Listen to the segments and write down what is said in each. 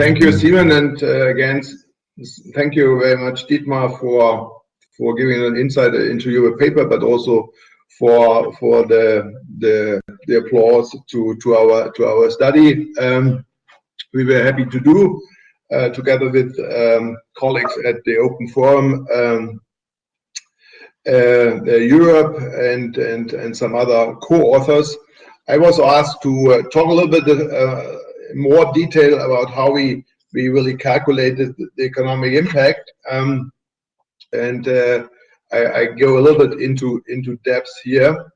Thank you, Stephen, and uh, again, thank you very much, Dietmar, for for giving an insight into your paper, but also for for the the applause to to our to our study. Um, we were happy to do uh, together with um, colleagues at the Open Forum um, uh, Europe and some other co-authors. I was asked to talk a little bit more detail about how we we really calculated the economic impact. Um, and uh, I go a little bit into depth here.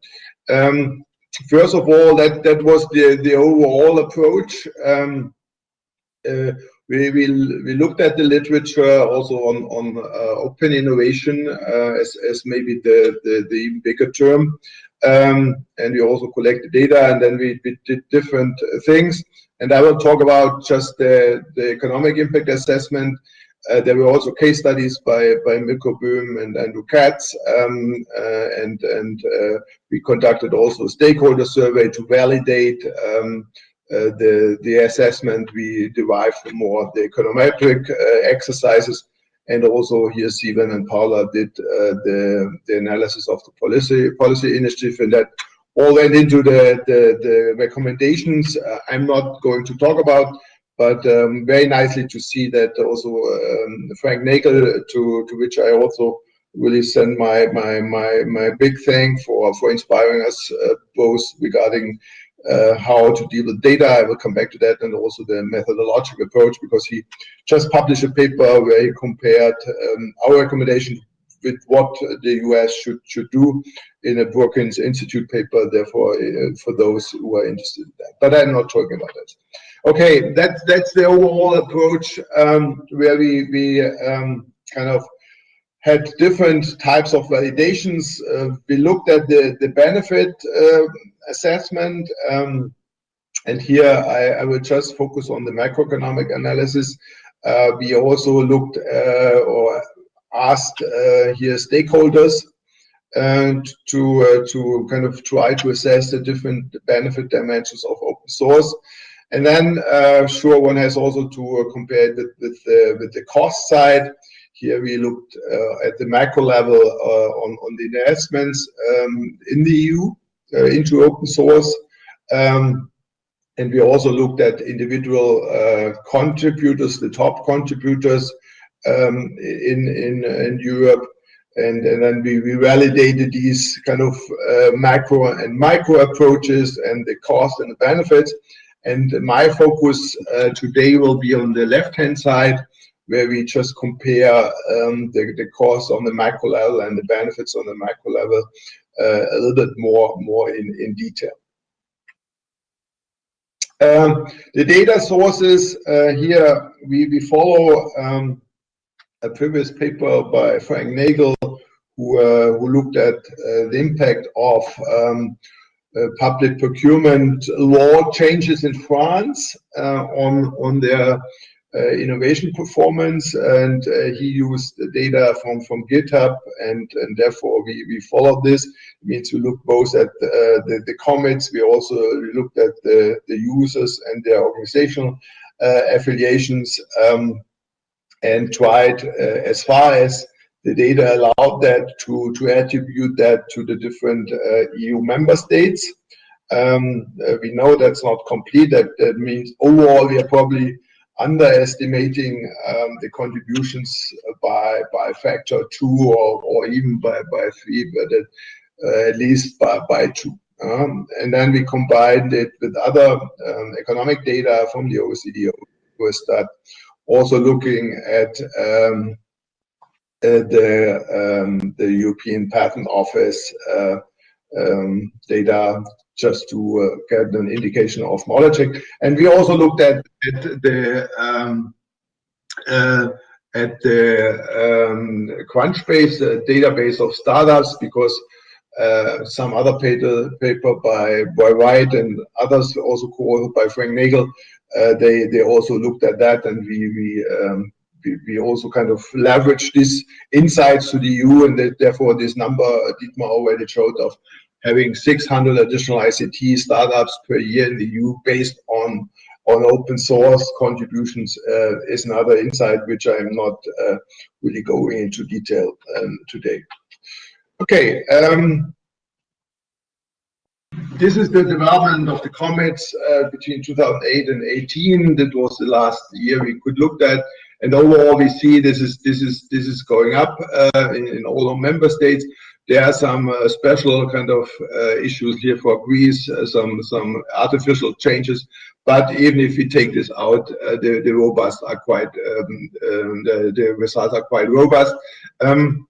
Um, first of all, that that was the overall approach. Um, uh, we looked at the literature also on uh, open innovation as maybe the bigger term. And we also collected data, and then we did different things. I will talk about just the the economic impact assessment. Uh, there were also case studies by by Mirko Böhm and Andrew Katz. Um, uh, and and uh, we conducted also a stakeholder survey to validate um, the the assessment we derived from more of the econometric exercises. And also here, Stephen and Paula did the analysis of the policy, policy initiative, and that all went into the the recommendations uh, I'm not going to talk about, but um, very nicely to see that also um, Frank Nagle, to to which I also really send my my, my, my big thank for inspiring us uh, both regarding uh, how to deal with data. I will come back to that, and also the methodological approach, because he just published a paper where he compared um, our recommendation with what the U.S. should should do in a Brookings Institute paper, therefore, uh, for those who are interested in that. But I'm not talking about that. Okay. That's the overall approach, um, where we we um, kind of had different types of validations. Uh, we looked at the benefit uh, assessment, um, and here I will just focus on the macroeconomic analysis. We also looked or asked uh, here stakeholders and to uh, to kind of try to assess the different benefit dimensions of open source. And then, uh, sure, one has also to compare it with the cost side. Here we looked at the macro level on the investments um, in the EU into open source. Um, and we also looked at individual contributors, the top contributors Um, in in, in Europe. And, and then we we validated these kind of uh, macro and micro approaches and the cost and the benefits. And my focus uh, today will be on the left-hand side, where we just compare um, the the cost on the macro level and the benefits on the macro level uh, a little bit more more in in detail. Um, the data sources here, we follow a previous paper by Frank Nagle, who uh, looked at uh, the impact of um, uh, public procurement law changes in France on on their innovation performance. And he used the data from from GitHub, and and therefore we we followed this. It means we look both at the the commits, we also looked at the users and their organizational affiliations, um, and tried uh, as far as the data allowed that to to attribute that to the different uh, EU member states. Um, uh, we know that's not complete. That means overall, we are probably underestimating um, the contributions by a factor two or or even by by three, but at least by by two. Um, and then We combined it with other economic data from the OECD, also looking at um, the um, the European Patent Office uh, um, data just to uh, get an indication of knowledge. And we also looked at the at the uh, Crunchbase database of startups because some other paper paper by Wright and others, also co-authored by Frank Nagle, Uh, they they also looked at that, and we we um, we also kind of leveraged these insights to the EU, and therefore this number uh, Dietmar already showed of having 600 additional ICT startups per year in the EU based on on open source contributions uh, is another insight which I'm not really going into detail um, today. Okay. Um, This is the development of the commits uh, between 2008 and 18. That was the last year we could look at. And overall, we see this is this is this is going up uh, in all our member states. There are some uh, special kind of issues here for Greece, some some artificial changes. But even if we take this out, the the robust are quite um, um, the, the results are quite robust. Um,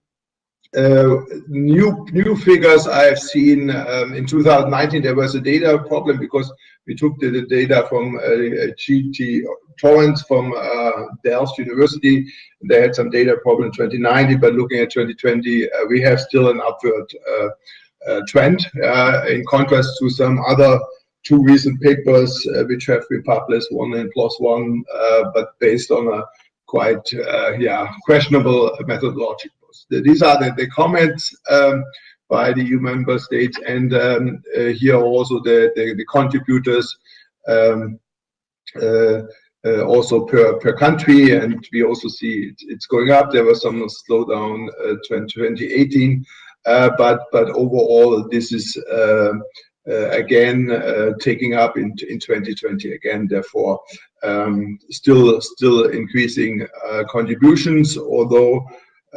Uh, new new figures I have seen um, in 2019, there was a data problem because we took the data from GT Torrents from uh, Delft University. They had some data problem in 2019, but looking at 2020, uh, we have still an upward trend, in contrast to some other two recent papers which have been published, one in ONE, but based on a quite yeah questionable methodology. These are the commits um, by the EU member states and um, uh, here also the contributors um, uh, uh, also per per country, and we also see it's going up. There was some slowdown 2018. but, but Overall, this is again taking up in 2020 again, therefore, still still increasing contributions. Although,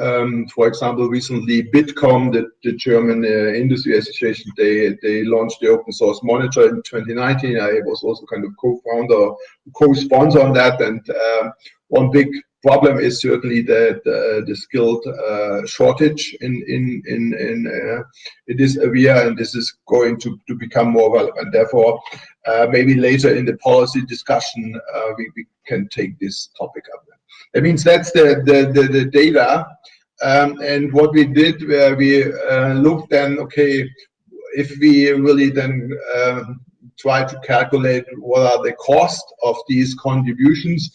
Um, for example, recently Bitkom, the German uh, industry association, they they launched the Open Source Monitor in 2019. I was also kind of co-founder, co-sponsor on that. And uh, one big problem is certainly that the skilled uh, shortage in in in uh, in this area, and this is going to to become more relevant. Therefore, maybe later in the policy discussion, we can take this topic up. That means that's the the the data. Um, and what we did, uh, we uh, looked then, okay, if we really then um, try to calculate what are the cost of these contributions,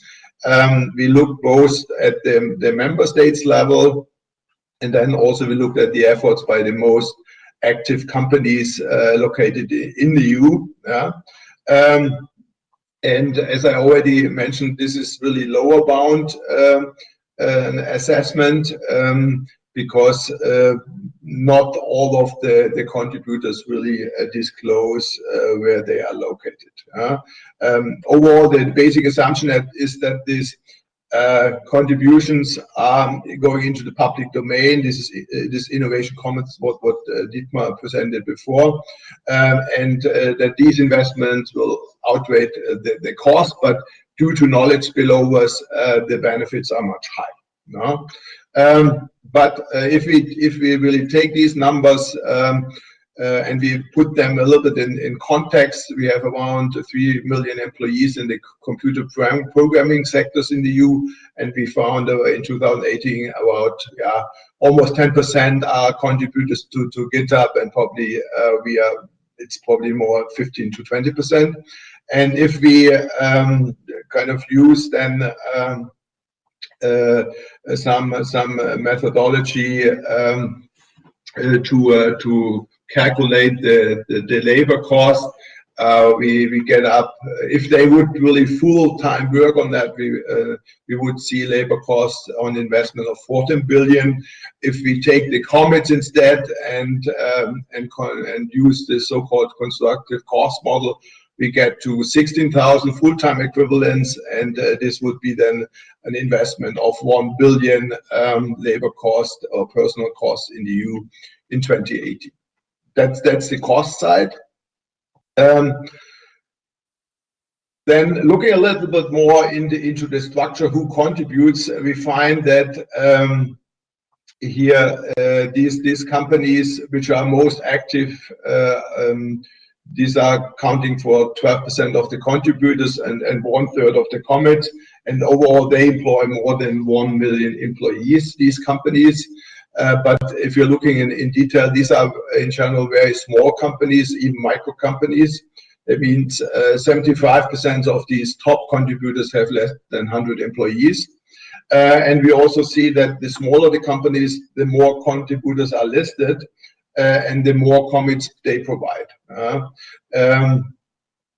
um, we looked both at the the member states level, and then also we looked at the efforts by the most active companies uh, located in the EU. Um, And as I already mentioned, this is really lower bound um, assessment, um, because uh, not all of the the contributors really uh, disclose uh, where they are located. Um, overall, the basic assumption is that these Uh, contributions are going into the public domain. This is uh, this Innovation Commons, what uh, Dietmar presented before, um, and that these investments will outweigh the cost, but due to knowledge spillovers, the benefits are much higher. Um, but if we if we really take these numbers, um, Uh, and we put them a little bit in in context, we have around 3 million employees in the computer programming sectors in the EU, and we found uh, in 2018 about yeah, almost 10% are contributors to to GitHub, and probably uh, we are it's probably more 15 to 20 percent. And if we um, kind of use then um, some some methodology um, to to calculate the the labor cost, uh, we we get up. If they would really full-time work on that, we uh, we would see labor costs on investment of 14 billion. If we take the commits instead and um, and, and use the so-called constructive cost model, we get to 16,000 full-time equivalents, and uh, this would be then an investment of 1 billion um, labor cost or personal cost in the EU in 2018. That's the cost side. Um, then looking a little bit more into the structure, who contributes, we find that um, here, uh, these these companies which are most active, uh, um, these are accounting for 12% of the contributors and 1/3 of the commits. Overall, they employ more than 1 million employees, these companies. Uh, but if you're looking in in detail, these are in general very small companies, even micro companies. That means uh, 75% of these top contributors have less than 100 employees. Uh, and we also see that the smaller the companies, the more contributors are listed, and the more commits they provide. Um,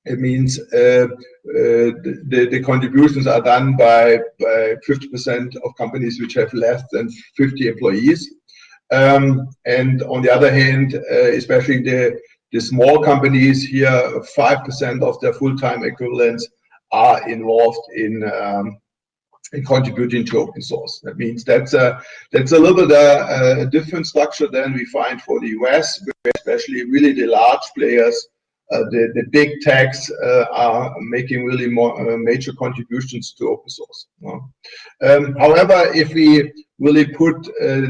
It means uh, uh, the contributions are done by 50% of companies which have less than 50 employees. Um, and on the other hand, uh, especially the small companies here, 5% of their full-time equivalents are involved um, in contributing to open source. That means that's a little bit a different structure than we find for the U.S., especially really the large players, Uh, the big techs, uh, are making really more uh, major contributions to open source. Um, however, if we really put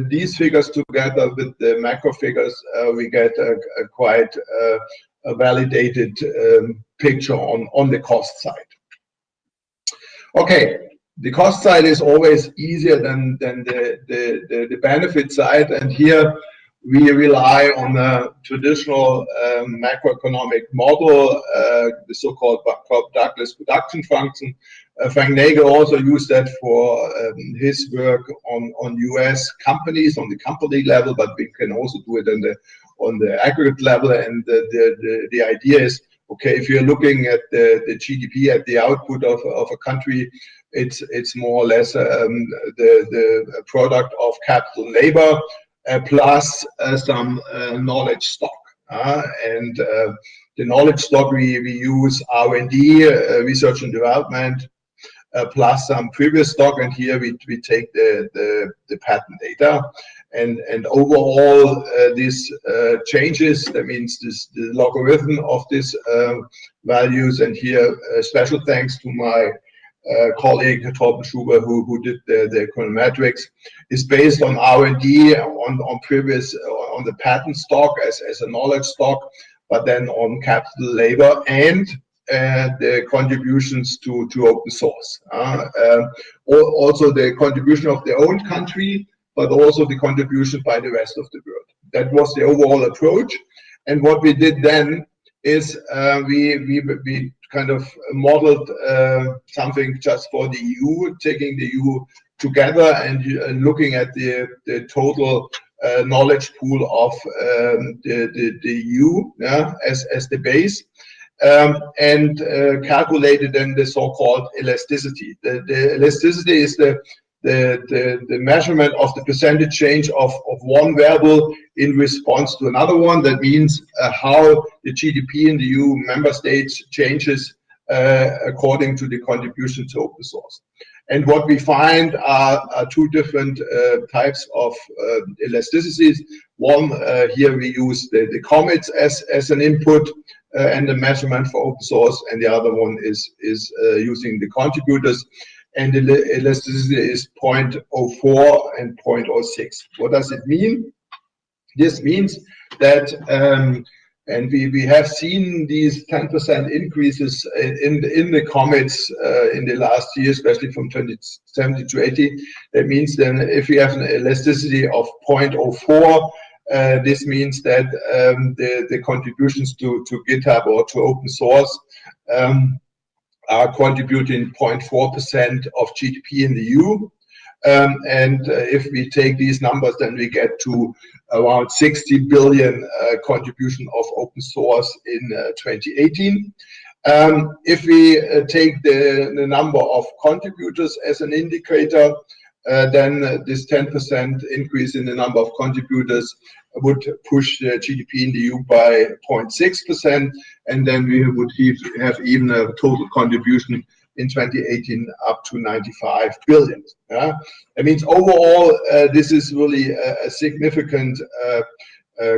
these figures together with the macro figures, we get a quite validated um, picture on on the cost side. Okay. The cost side is always easier than than the the the benefit side. And here we rely on the traditional um, macroeconomic model, uh, the so-called Cobb-Douglas production function. Uh, Frank Nagle also used that for um, his work on on U.S. companies on the company level, but we can also do it on the aggregate level. And the the idea is, okay, if you're looking at the the GDP at the output of of a country, it's it's more or less um, the the product of capital labor Uh, plus uh, some uh, knowledge stock. And the knowledge stock we we use R&D, research and development, plus some previous stock. And here we we take the the, the patent data. And, and overall, this changes. That means this the logarithm of these um, values. And here, special thanks to my Uh, colleague, Torben Schubert, who who did the the econometrics, is based on R&D, on on previous, on the patent stock as as a knowledge stock, but then on capital labor and uh, the contributions to to open source. Uh, um, also the contribution of their own country, but also the contribution by the rest of the world. That was the overall approach. And what we did then is we we kind of modeled uh, something just for the EU, taking the EU together and uh, looking at the total uh, knowledge pool of um, the EU as the base um, and calculated then the so-called elasticity. The elasticity is the measurement of the percentage change of of one variable in response to another one. That means uh, how the GDP in the EU member states changes uh, according to the contribution to open source. And what we find are two different uh, types of elasticities. One, here we use the commits as as an input and the measurement for open source. And the other one is using the contributors. And the elasticity is 0.04 and 0.06. What does it mean? This means that, um, and we we have seen these 10% increases in in the commits uh, in the last year, especially from 2017 to 80. That means then if we have an elasticity of 0.04, uh, this means that um, the contributions to to GitHub or to open source um, are contributing 0.4% of GDP in the EU. Um, and uh, if we take these numbers, then we get to around 60 billion uh, contribution of open source in uh, 2018. Um, if we take the number of contributors as an indicator, Uh, then this 10% increase in the number of contributors would push the GDP in the EU by 0.6%. And then we would have even a total contribution in 2018 up to 95 billion. That means overall, uh, this is really a significant uh,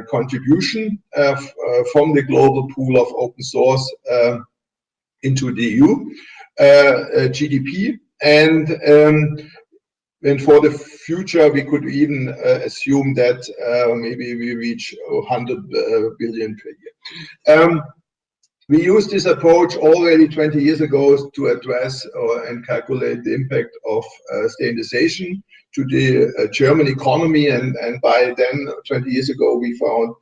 contribution from the global pool of open source um, into the EU GDP. And for the future, we could even uh, assume that uh, maybe we reach 100 uh, billion per year. Um, we used this approach already 20 years ago to address and calculate the impact of standardization to the German economy. And, and by then, 20 years ago, we found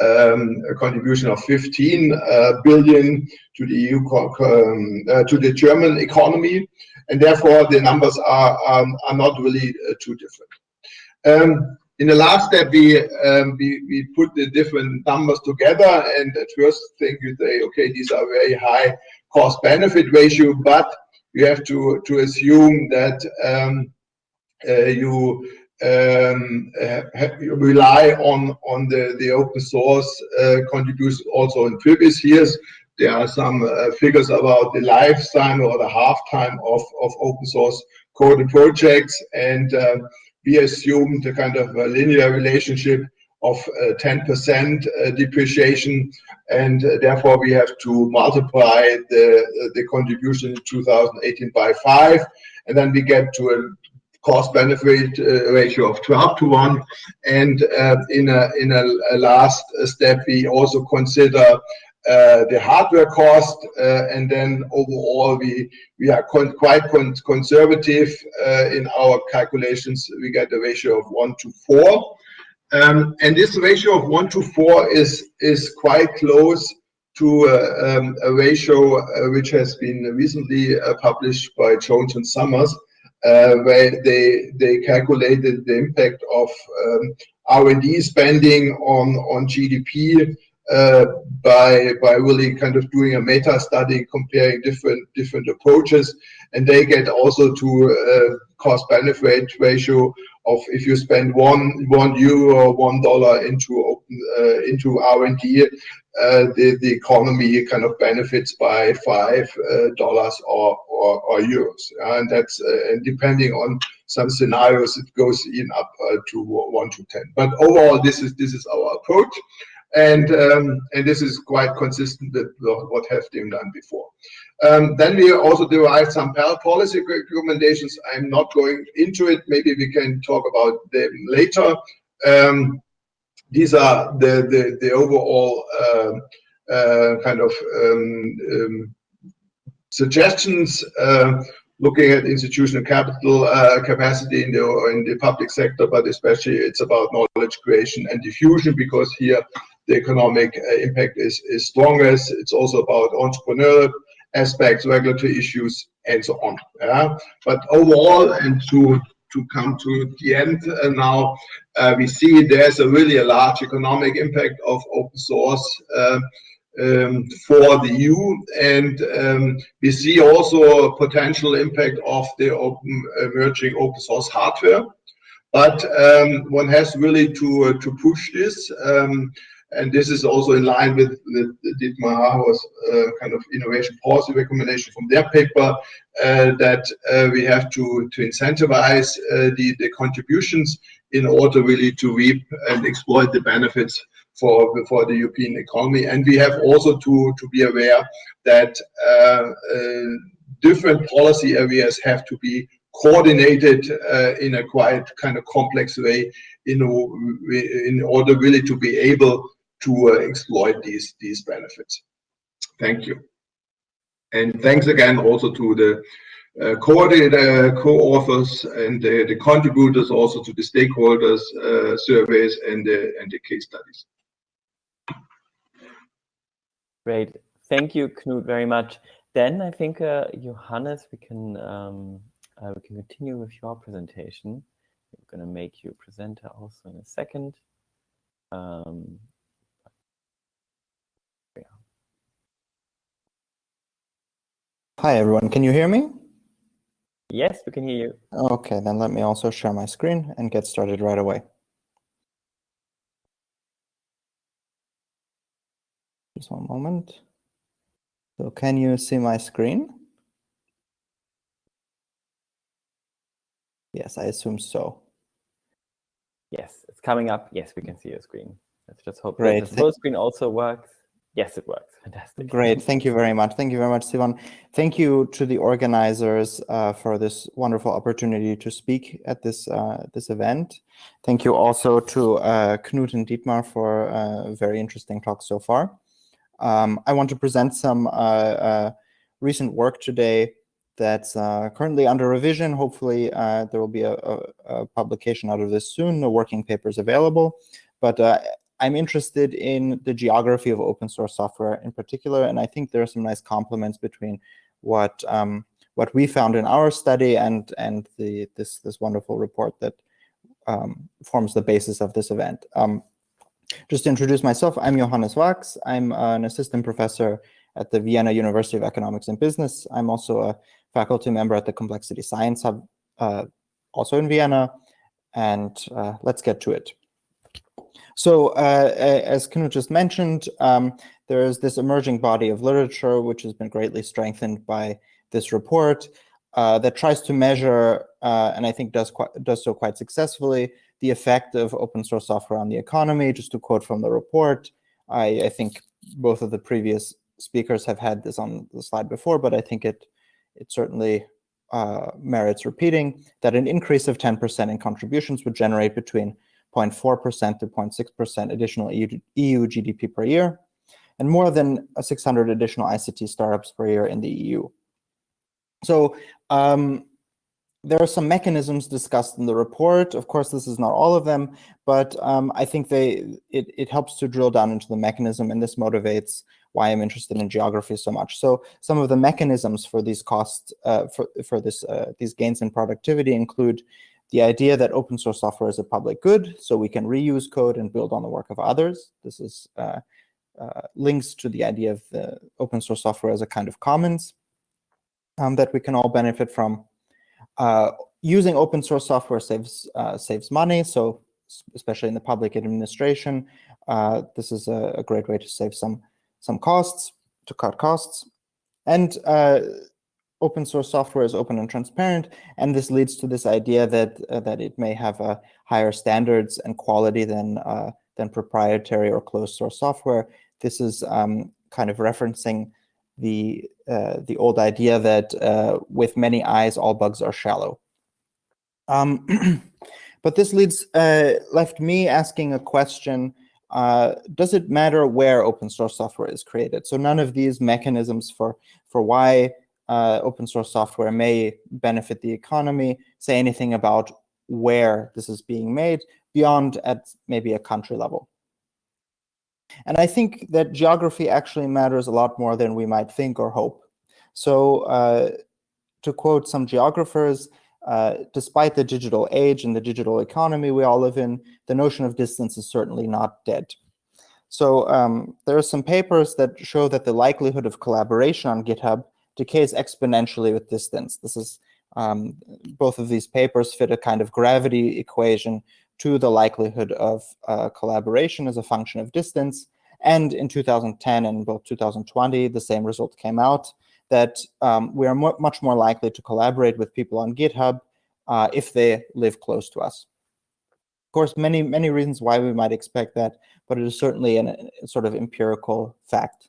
um, a contribution of 15 billion to the EU um, to the German economy. And therefore, the numbers are are not really too different. In the last step, we, um, we, we put the different numbers together and at first think you say, okay, these are very high cost benefit ratio, but you have to, to assume that um, uh, you um, rely on on the the open source uh, contributions also in previous years. There are some uh, figures about the lifetime or the half time of of open source coded projects, and uh, we assumed a kind of a linear relationship of 10% uh, uh, depreciation, and therefore we have to multiply the the contribution in 2018 by five, and then we get to a cost benefit uh, ratio of 12 to 1 and uh, in a in a, a, last step we also consider the hardware cost uh, and then overall we we are quite con conservative uh, in our calculations. We get a ratio of 1 to 4 um, and this ratio of 1 to 4 is is quite close to uh, um, a ratio which has been recently published by Jones and Summers uh, where they they calculated the impact of um, R&D spending on on GDP uh, by by really kind of doing a meta study comparing different different approaches, and they get also to uh, cost benefit ratio of if you spend one one euro or one dollar into open uh, into R&D, uh, the the economy kind of benefits by five uh, dollars or, or, or euros, and that's uh, and depending on some scenarios, it goes even up uh, to one to ten. But overall, this is this is our approach, and um, and this is quite consistent with what have been done before. Um, then we also derived some policy recommendations. I'm not going into it. Maybe we can talk about them later. Um, these are the the, the overall uh, uh, kind of um, um suggestions. Uh, looking at institutional capital uh, capacity in the in the public sector, but especially it's about knowledge creation and diffusion because here the economic uh, impact is is strongest. It's also about entrepreneurial aspects, regulatory issues, and so on. Yeah? But overall, and to to come to the end uh, now, uh, we see there's a really a large economic impact of open source uh, um, for the EU, and um, we see also a potential impact of the open emerging open source hardware. But um, one has really to uh, to push this. And this is also in line with the, the Dietmar uh, kind of innovation policy recommendation from their paper uh, that uh, we have to, to incentivize uh, the, the contributions in order really to reap and exploit the benefits for, for the European economy. And we have also to, to be aware that uh, uh, different policy areas have to be coordinated in a quite kind of complex way in, in order really to be able to uh, exploit these these benefits. Thank you. And thanks again also to the uh, coordinator, co-authors and the, the, contributors also to the stakeholders uh, surveys and the, and the case studies. Great. Thank you, Knut, very much. Then I think, uh, Johannes, we can, um, uh, we can continue with your presentation. I'm going to make you presenter also in a second. Um, Hi, everyone. Can you hear me? Yes, we can hear you. Okay, then let me also share my screen and get started right away. Just one moment. So can you see my screen? Yes, I assume so. Yes, it's coming up. Yes, we can see your screen. Let's just hope Great. that the full screen also works. Yes, it works. Fantastic. Great. Thank you very much. Thank you very much, Sivan. Thank you to the organizers uh, for this wonderful opportunity to speak at this uh, this event. Thank you also to uh, Knut and Dietmar for a uh, very interesting talk so far. Um, I want to present some uh, uh, recent work today that's currently under revision. Hopefully, there will be a, a, a, publication out of this soon. The working paper is available. But I'm interested in the geography of open source software in particular, and I think there are some nice complements between what um, what we found in our study and and the this this wonderful report that um, forms the basis of this event. Um, just to introduce myself, I'm Johannes Wachs. I'm an assistant professor at the Vienna University of Economics and Business. I'm also a faculty member at the Complexity Science Hub, uh, also in Vienna. And uh, let's get to it. So uh, as Knut just mentioned, um, there is this emerging body of literature, which has been greatly strengthened by this report uh, that tries to measure, uh, and I think does, quite, does so quite successfully, the effect of open source software on the economy. Just to quote from the report, I, I think both of the previous speakers have had this on the slide before, but I think it, it certainly uh, merits repeating, that an increase of 10% in contributions would generate between 0.4% to 0.6% additional EU, GDP per year, and more than 600 additional ICT startups per year in the EU. So um, there are some mechanisms discussed in the report. Of course, this is not all of them, but um, I think they it, it helps to drill down into the mechanism, and this motivates why I'm interested in geography so much. So some of the mechanisms for these costs, uh, for, for this uh, these gains in productivity include the idea that open source software is a public good, so we can reuse code and build on the work of others. This is uh, uh links to the idea of the open source software as a kind of commons um, that we can all benefit from. Uh, using open source software saves uh, saves money, so especially in the public administration, uh, this is a, a, great way to save some some costs, to cut costs. And uh, open source software is open and transparent, and this leads to this idea that uh, that it may have uh, higher standards and quality than than proprietary or closed source software. This is um, kind of referencing the uh, the old idea that uh, with many eyes, all bugs are shallow. Um, but this leads uh, left me asking a question: uh, Does it matter where open source software is created? So none of these mechanisms for for why uh, open source software may benefit the economy say anything about where this is being made beyond at maybe a country level. And I think that geography actually matters a lot more than we might think or hope. So uh, to quote some geographers, uh, despite the digital age and the digital economy we all live in, the notion of distance is certainly not dead. So um, there are some papers that show that the likelihood of collaboration on GitHub decays exponentially with distance. This is um, both of these papers fit a kind of gravity equation to the likelihood of uh, collaboration as a function of distance. And in 2010 and both 2020, the same result came out that um, we are much more likely to collaborate with people on GitHub uh, if they live close to us. Of course, many, many reasons why we might expect that, but it is certainly an, a sort of empirical fact.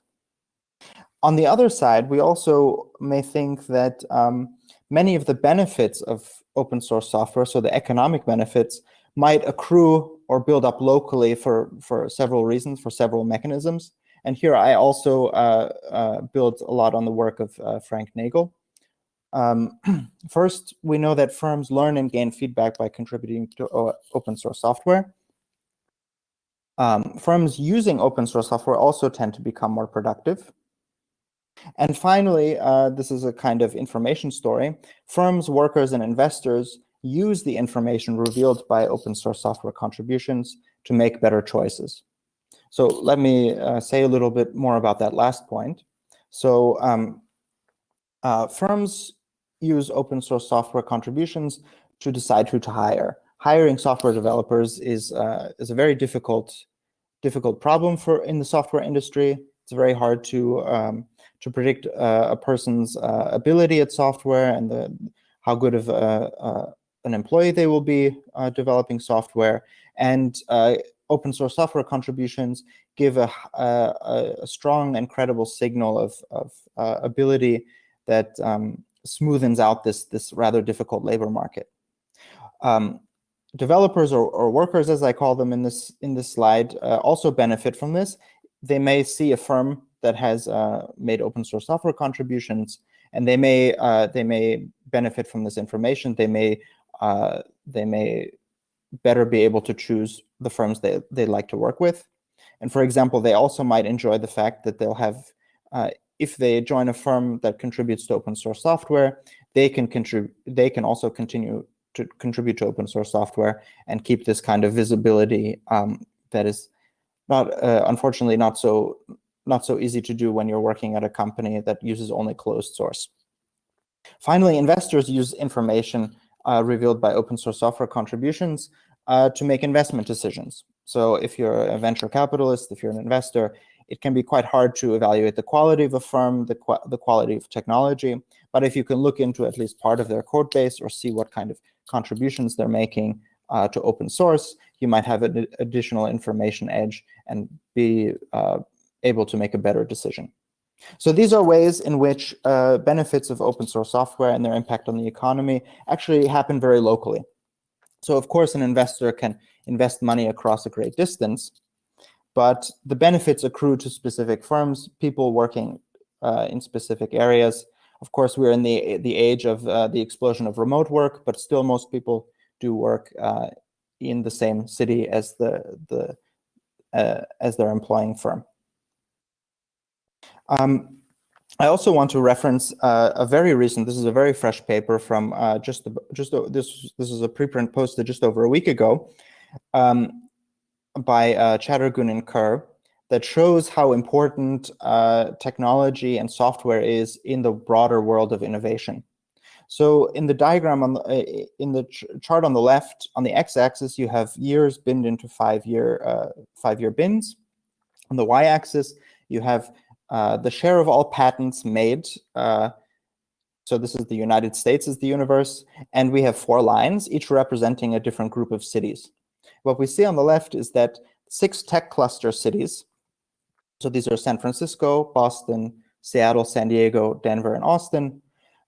On the other side, we also may think that um, many of the benefits of open source software, so the economic benefits, might accrue or build up locally for, for several reasons, for several mechanisms. And here I also uh, uh, built a lot on the work of uh, Frank Nagle. Um, first, we know that firms learn and gain feedback by contributing to open source software. Um, firms using open source software also tend to become more productive. And finally, uh, this is a kind of information story. Firms, workers, and investors use the information revealed by open source software contributions to make better choices. So let me uh, say a little bit more about that last point. So um, uh, firms use open source software contributions to decide who to hire. Hiring software developers is uh, is a very difficult difficult problem for in the software industry. It's very hard to um, to predict uh, a person's uh, ability at software and the how good of a, an employee they will be uh, developing software. And uh, open source software contributions give a, a, a strong and credible signal of, of uh, ability that um, smoothens out this, this rather difficult labor market. Um, developers or, or, workers, as I call them in this, in this slide, uh, also benefit from this. They may see a firm that has uh, made open source software contributions and they may uh, they may benefit from this information. They may uh, they may better be able to choose the firms they, they like to work with. And for example, they also might enjoy the fact that they'll have, uh, if they join a firm that contributes to open source software, they can contribute. They can also continue to contribute to open source software and keep this kind of visibility um, that is not uh, unfortunately not so not so easy to do when you're working at a company that uses only closed source. Finally, investors use information uh, revealed by open source software contributions uh, to make investment decisions. So if you're a venture capitalist, if you're an investor, it can be quite hard to evaluate the quality of a firm, the, qu the quality of technology. But if you can look into at least part of their code base or see what kind of contributions they're making uh, to open source, you might have an additional information edge and be uh, able to make a better decision. So these are ways in which uh, benefits of open source software and their impact on the economy actually happen very locally. So of course, an investor can invest money across a great distance, but the benefits accrue to specific firms, people working uh, in specific areas. Of course, we're in the, the age of uh, the explosion of remote work, but still most people do work uh, in the same city as the, the uh, as their employing firm. Um, I also want to reference uh, a very recent, this is a very fresh paper from uh, just, just this, this is a preprint posted just over a week ago um, by uh, Chattergoon and Kerr that shows how important uh, technology and software is in the broader world of innovation. So in the diagram on the, uh, in the ch chart on the left, on the x-axis, you have years binned into five-year uh, five-year bins. On the y-axis, you have uh, the share of all patents made, uh, so this is the United States as the universe, and we have four lines, each representing a different group of cities. What we see on the left is that six tech cluster cities, so these are San Francisco, Boston, Seattle, San Diego, Denver, and Austin,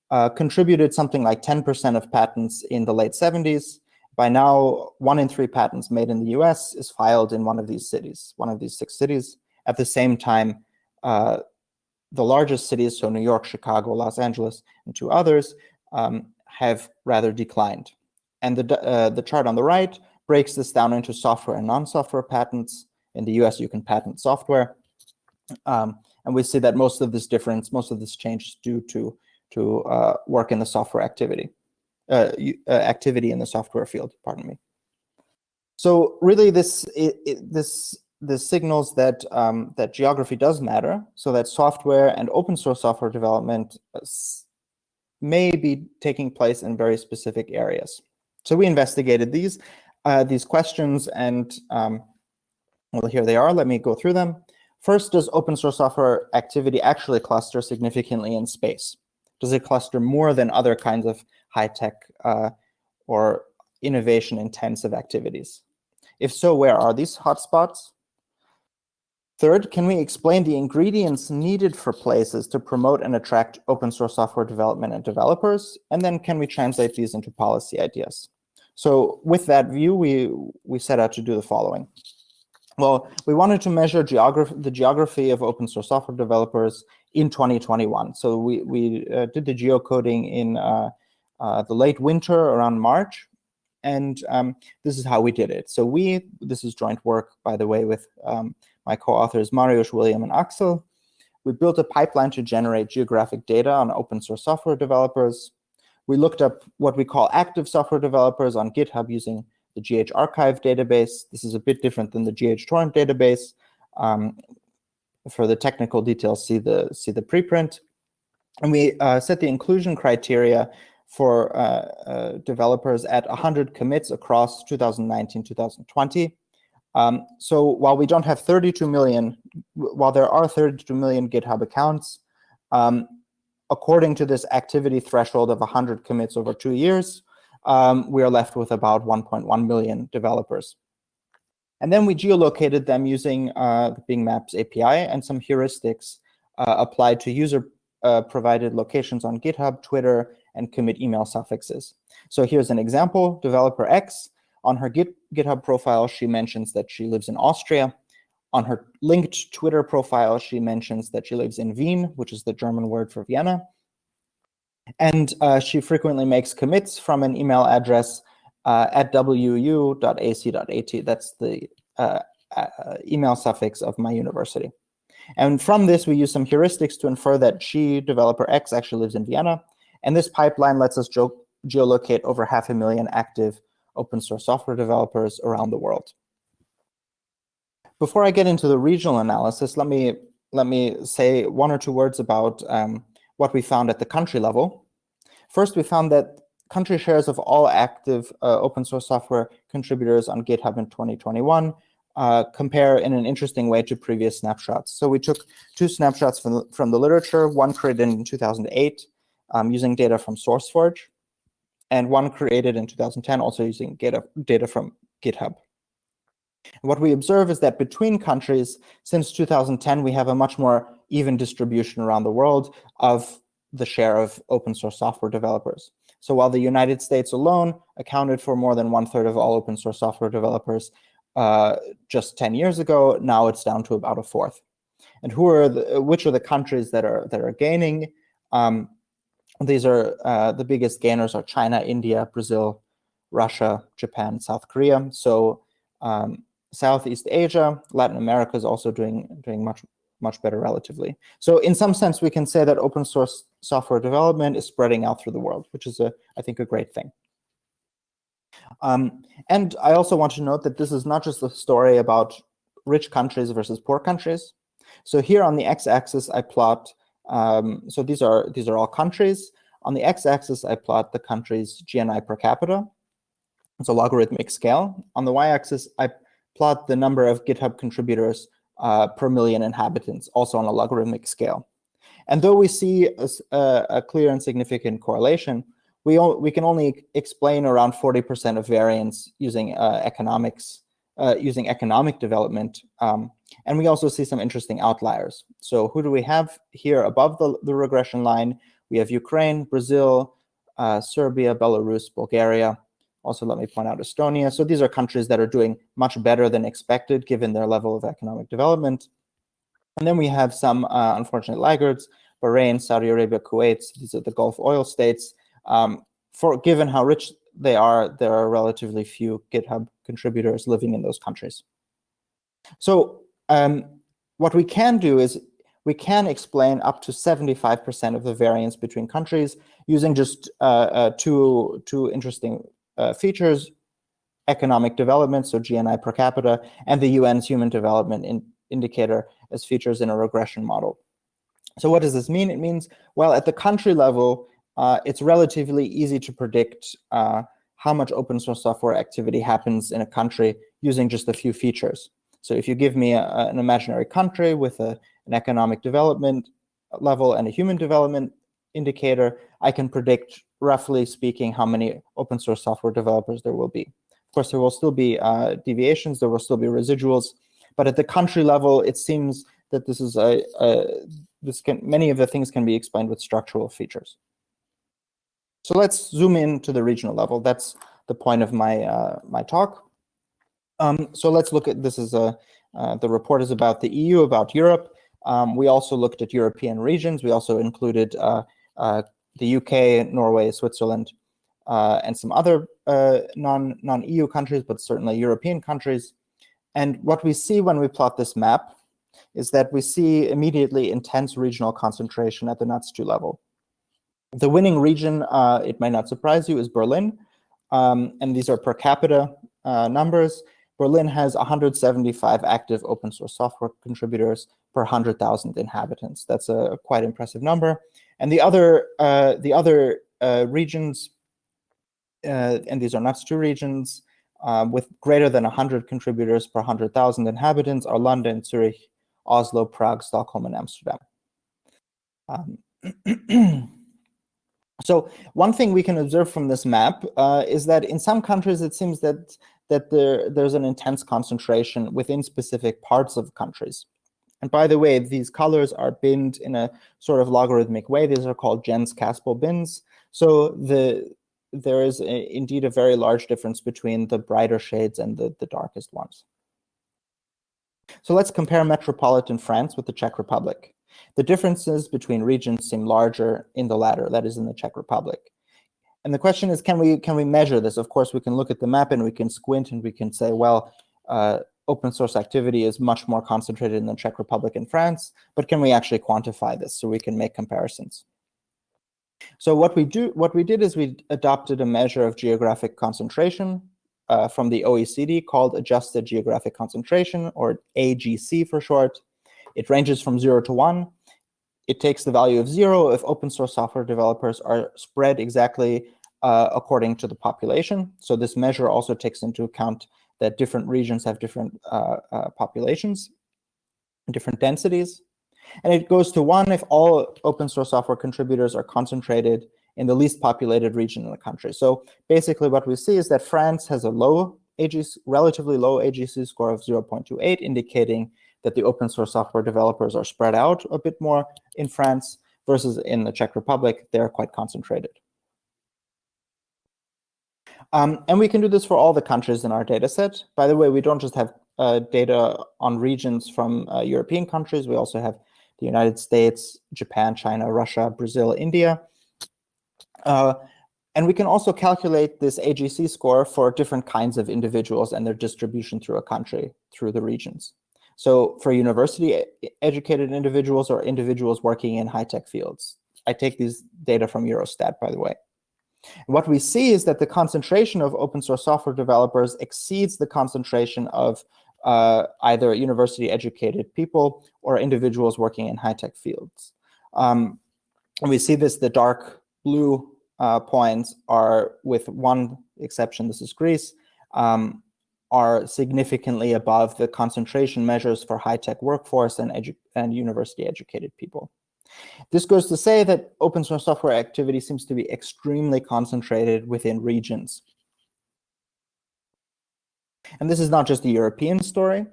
uh, contributed something like 10% of patents in the late 70s. By now, one in three patents made in the US is filed in one of these cities, one of these six cities. At the same time, uh, the largest cities, so New York, Chicago, Los Angeles, and two others, um, have rather declined. And the, uh, the chart on the right breaks this down into software and non-software patents. In the US, you can patent software. Um, and we see that most of this difference, most of this change is due to, to uh, work in the software activity, uh, uh activity in the software field, pardon me. So really this, it, it, this the signals that um, that geography does matter, so that software and open source software development uh, may be taking place in very specific areas. So we investigated these uh, these questions, and um, well, here they are. Let me go through them. First, does open source software activity actually cluster significantly in space? Does it cluster more than other kinds of high-tech uh, or innovation-intensive activities? If so, where are these hotspots? Third, can we explain the ingredients needed for places to promote and attract open source software development and developers? And then can we translate these into policy ideas? So with that view, we, we set out to do the following. Well, we wanted to measure geography, the geography of open source software developers in 2021. So we, we uh, did the geocoding in uh, uh, the late winter around March. And um, this is how we did it. So we, this is joint work, by the way, with um, my co-authors Mariusz, William, and Axel. We built a pipeline to generate geographic data on open source software developers. We looked up what we call active software developers on GitHub using the GH archive database. This is a bit different than the GH torrent database. Um, for the technical details, see the, see the preprint. And we uh, set the inclusion criteria for uh, uh, developers at 100 commits across 2019-2020. Um, so while we don't have 32 million, while there are 32 million GitHub accounts, um, according to this activity threshold of 100 commits over two years, um, we are left with about 1.1 million developers. And then we geolocated them using uh, the Bing Maps API and some heuristics uh, applied to user-provided uh, locations on GitHub, Twitter, and commit email suffixes. So here's an example, developer X on her Git, GitHub profile, she mentions that she lives in Austria. On her linked Twitter profile, she mentions that she lives in Wien, which is the German word for Vienna. And uh, she frequently makes commits from an email address uh, at wu.ac.at. That's the uh, uh, email suffix of my university. And from this, we use some heuristics to infer that she, developer X, actually lives in Vienna. And this pipeline lets us geolocate over half a million active open source software developers around the world. Before I get into the regional analysis, let me let me say one or two words about um, what we found at the country level. First, we found that country shares of all active uh, open source software contributors on GitHub in 2021 uh, compare in an interesting way to previous snapshots. So we took two snapshots from the, from the literature, one created in 2008 um, using data from SourceForge, and one created in 2010 also using data, from GitHub. And what we observe is that between countries, since 2010, we have a much more even distribution around the world of the share of open source software developers. So while the United States alone accounted for more than one third of all open source software developers uh, just 10 years ago, now it's down to about a fourth. And who are the, which are the countries that are that are gaining? Um, these are uh, the biggest gainers are China, India, Brazil, Russia, Japan, South Korea. So um, Southeast Asia, Latin America is also doing doing much much better relatively. So in some sense, we can say that open source software development is spreading out through the world, which is a I think a great thing. Um, and I also want to note that this is not just a story about rich countries versus poor countries. So here on the x-axis, I plot. Um, so these are these are all countries. On the x-axis, I plot the country's GNI per capita. It's a logarithmic scale. On the y-axis, I plot the number of GitHub contributors uh, per million inhabitants, also on a logarithmic scale. And though we see a, a clear and significant correlation, we, we can only explain around 40% of variance using uh, economics, uh, using economic development. Um, and we also see some interesting outliers. So who do we have here above the, the regression line? We have Ukraine, Brazil, uh, Serbia, Belarus, Bulgaria. Also, let me point out Estonia. So these are countries that are doing much better than expected given their level of economic development. And then we have some uh, unfortunate laggards, Bahrain, Saudi Arabia, Kuwait. These are the Gulf oil states. Um, for given how rich they are, there are relatively few GitHub contributors living in those countries. So um, what we can do is we can explain up to 75% of the variance between countries using just uh, uh, two, two interesting uh, features, economic development, so GNI per capita, and the UN's Human Development in Indicator as features in a regression model. So what does this mean? It means, well, at the country level, uh, it's relatively easy to predict uh, how much open source software activity happens in a country using just a few features. So if you give me a, an imaginary country with a, an economic development level and a human development indicator, I can predict, roughly speaking, how many open source software developers there will be. Of course, there will still be uh, deviations, there will still be residuals, but at the country level, it seems that this is a, a this can many of the things can be explained with structural features. So let's zoom in to the regional level. That's the point of my uh, my talk. Um, so let's look at this is a uh, the report is about the EU, about Europe. Um, we also looked at European regions. We also included uh, uh the UK, Norway, Switzerland, uh, and some other uh, non non EU countries, but certainly European countries. And what we see when we plot this map is that we see immediately intense regional concentration at the NUTS2 level. The winning region, uh, it might not surprise you, is Berlin. Um, and these are per capita uh, numbers. Berlin has 175 active open source software contributors per 100,000 inhabitants. That's a quite impressive number. And the other, uh, the other uh, regions, uh, and these are NUTS2 regions, um, with greater than 100 contributors per 100,000 inhabitants are London, Zurich, Oslo, Prague, Stockholm, and Amsterdam. Um, So one thing we can observe from this map uh, is that in some countries, it seems that that there, there's an intense concentration within specific parts of countries. And by the way, these colors are binned in a sort of logarithmic way. These are called Jenks-Caspall bins. So the there is a, indeed a very large difference between the brighter shades and the, the darkest ones. So let's compare metropolitan France with the Czech Republic. The differences between regions seem larger in the latter, that is in the Czech Republic. And the question is, can we can we measure this? Of course, we can look at the map and we can squint and we can say, well, uh, open source activity is much more concentrated in the Czech Republic and France, but can we actually quantify this so we can make comparisons? So what we do, what we did is we adopted a measure of geographic concentration uh, from the OECD called Adjusted Geographic Concentration, or AGC for short. It ranges from zero to one. It takes the value of zero if open source software developers are spread exactly uh, according to the population. So this measure also takes into account that different regions have different uh, uh, populations, different densities. And it goes to one if all open source software contributors are concentrated in the least populated region in the country. So basically what we see is that France has a low AGC, relatively low AGC score of 0.28, indicating that the open source software developers are spread out a bit more in France versus in the Czech Republic, they're quite concentrated. Um, and we can do this for all the countries in our data set. By the way, we don't just have uh, data on regions from uh, European countries. We also have the United States, Japan, China, Russia, Brazil, India. Uh, and we can also calculate this AGC score for different kinds of individuals and their distribution through a country, through the regions. So for university educated individuals or individuals working in high-tech fields. I take these data from Eurostat, by the way. What we see is that the concentration of open source software developers exceeds the concentration of uh, either university educated people or individuals working in high-tech fields. Um, and we see this, the dark blue uh, points are, with one exception, this is Greece, um, are significantly above the concentration measures for high-tech workforce and, and university-educated people. This goes to say that open source software activity seems to be extremely concentrated within regions. And this is not just a European story.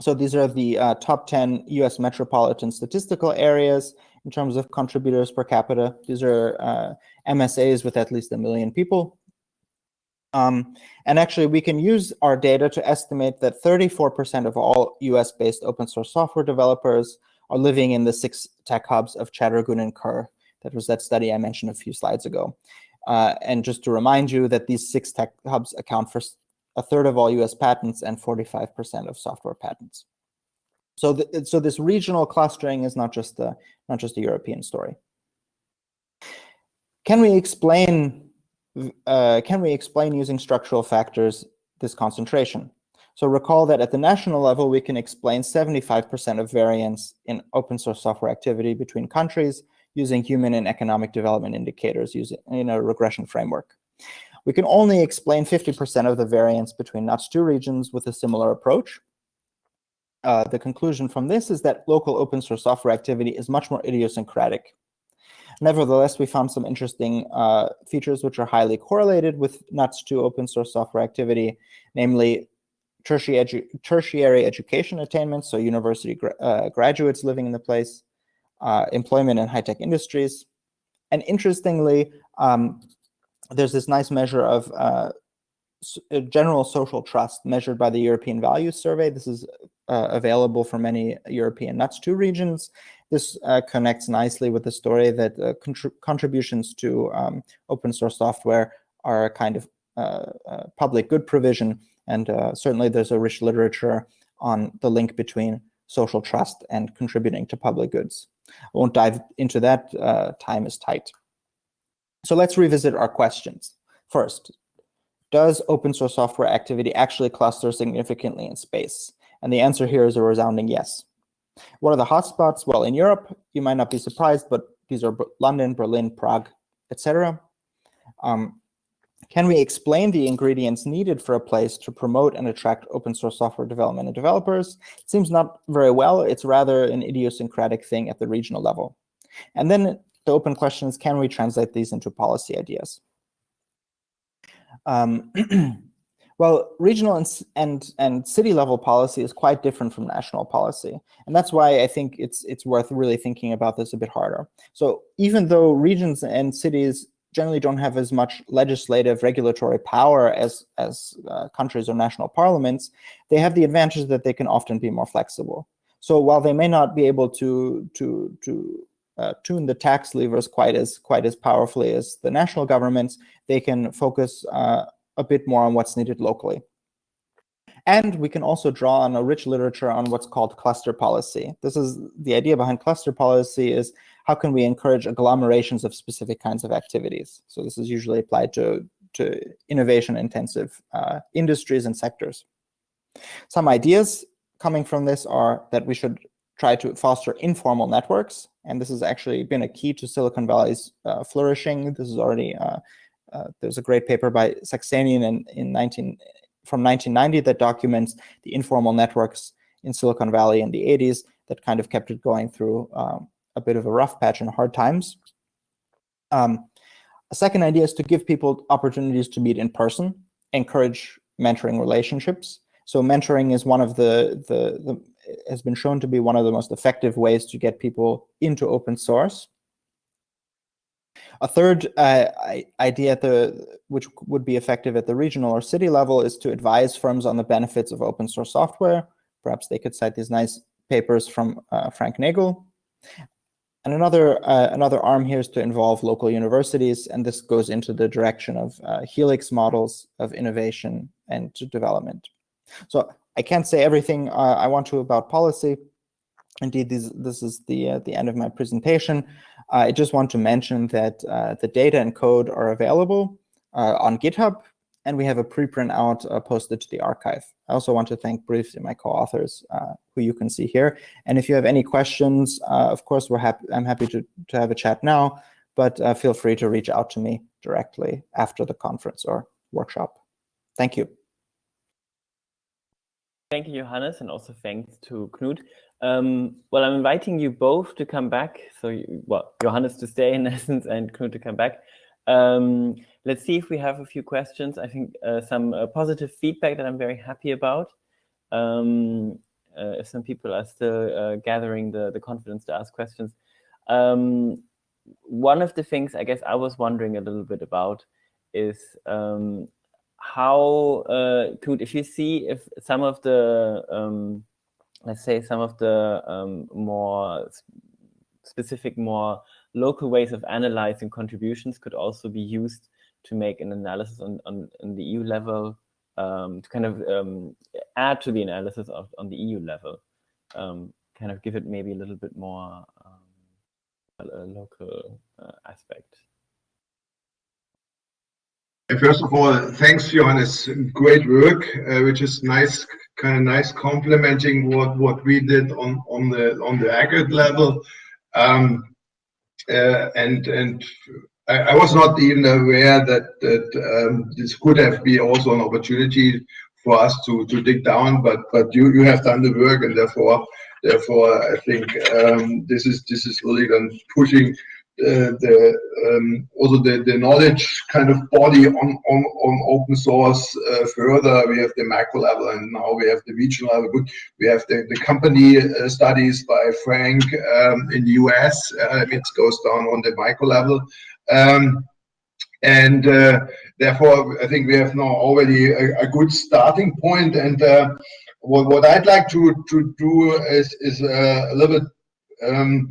So these are the uh, top 10 US metropolitan statistical areas in terms of contributors per capita. These are uh, MSAs with at least a million people. Um, and actually, we can use our data to estimate that 34% of all US-based open source software developers are living in the six tech hubs of Chattergoon and Kerr. That was that study I mentioned a few slides ago. Uh, and just to remind you that these six tech hubs account for a third of all US patents and 45% of software patents. So, the, so this regional clustering is not just a, not just a European story. Can we explain uh, can we explain using structural factors this concentration? So recall that at the national level, we can explain 75% of variance in open source software activity between countries using human and economic development indicators using in a regression framework. We can only explain 50% of the variance between NUTS2 regions with a similar approach. Uh, the conclusion from this is that local open source software activity is much more idiosyncratic. Nevertheless, we found some interesting uh, features which are highly correlated with NUTS2 open source software activity, namely tertiary, edu tertiary education attainment, so university gra uh, graduates living in the place, uh, employment in high-tech industries. And interestingly, um, there's this nice measure of uh, general social trust measured by the European Values Survey. This is uh, available for many European NUTS2 regions. This uh, connects nicely with the story that uh, contributions to um, open source software are a kind of public good provision. And certainly there's a rich literature on the link between social trust and contributing to public goods. I won't dive into that, time is tight. So let's revisit our questions. First, does open source software activity actually cluster significantly in space? And the answer here is a resounding yes. What are the hotspots? Well, in Europe, you might not be surprised, but these are London, Berlin, Prague, etc. Um, can we explain the ingredients needed for a place to promote and attract open source software development and developers? It seems not very well. It's rather an idiosyncratic thing at the regional level. And then the open question is, can we translate these into policy ideas? Um, well, regional and, and, and city level policy is quite different from national policy. And that's why I think it's, it's worth really thinking about this a bit harder. So even though regions and cities generally don't have as much legislative regulatory power as, as uh, countries or national parliaments, they have the advantage that they can often be more flexible. So while they may not be able to, to, to uh, tune the tax levers quite as quite as powerfully as the national governments, they can focus uh, a bit more on what's needed locally. And we can also draw on a rich literature on what's called cluster policy. This is the idea behind cluster policy is how can we encourage agglomerations of specific kinds of activities? So this is usually applied to, to innovation-intensive uh, industries and sectors. Some ideas coming from this are that we should try to foster informal networks, and this has actually been a key to Silicon Valley's uh, flourishing. This is already uh, uh, there's a great paper by Saxenian in, in 19 from 1990 that documents the informal networks in Silicon Valley in the 80s that kind of kept it going through um, a bit of a rough patch and hard times. Um, a second idea is to give people opportunities to meet in person, encourage mentoring relationships. So mentoring is one of the, the, the has been shown to be one of the most effective ways to get people into open source. A third uh, idea, the, which would be effective at the regional or city level, is to advise firms on the benefits of open source software. Perhaps they could cite these nice papers from uh, Frank Nagle. And another, uh, another arm here is to involve local universities, and this goes into the direction of uh, helix models of innovation and development. So I can't say everything uh, I want to about policy. Indeed, this, this is the, uh, the end of my presentation. I just want to mention that uh, the data and code are available on GitHub, and we have a preprint out uh, posted to the arXiv. I also want to thank briefly my co-authors, uh, who you can see here. And if you have any questions, uh, of course, we're happy. I'm happy to, to have a chat now, but uh, feel free to reach out to me directly after the conference or workshop. Thank you. Thank you, Johannes, and also thanks to Knut. Um, well, I'm inviting you both to come back. So, you, well, Johannes to stay in essence and Knut to come back. Um, let's see if we have a few questions. I think uh, some uh, positive feedback that I'm very happy about. Um, uh, if some people are still uh, gathering the, the confidence to ask questions. Um, one of the things I guess I was wondering a little bit about is um, how, uh, if you see if some of the, um, let's say some of the um, more specific, more local ways of analyzing contributions could also be used to make an analysis on, on, on the EU level, um, to kind of um, add to the analysis of, on the EU level, um, kind of give it maybe a little bit more um, a local uh, aspect. First of all, thanks, Johannes. Great work, uh, which is nice, kind of nice, complementing what what we did on on the on the aggregate level. Um, and and I, I, was not even aware that that um, this could have been also an opportunity for us to to dig down. But but you you have done the work, and therefore therefore I think um, this is this is really then pushing the um, also the, the knowledge kind of body on on, on open source uh, further. We have the macro level, and now we have the regional level. We have the, the company uh, studies by Frank um, in the US. Uh, it goes down on the micro level. Um, and uh, therefore, I think we have now already a, a good starting point. And uh, what, what I'd like to, to do is, is a little bit um,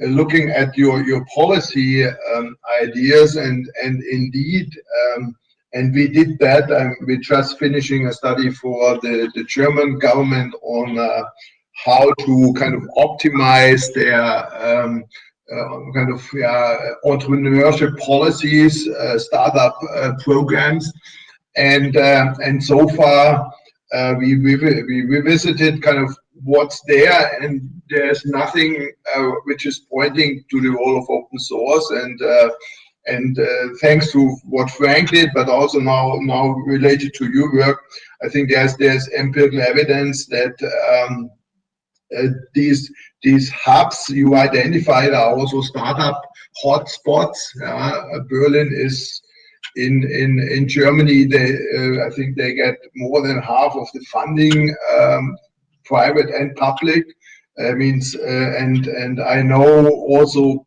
looking at your your policy um, ideas and and indeed um, and we did that. Um, we're just finishing a study for the the German government on uh, how to kind of optimize their um, uh, kind of yeah, entrepreneurship policies uh, startup uh, programs. And uh, and so far uh, we, we we visited kind of what's there and there's nothing uh, which is pointing to the role of open source and uh, and uh, thanks to what Frank did, but also now now related to your work, I think there's there's empirical evidence that um, uh, these these hubs you identified are also startup hotspots. Berlin is in in in Germany. They uh, I think they get more than half of the funding um, private and public. Uh, means uh, and and I know also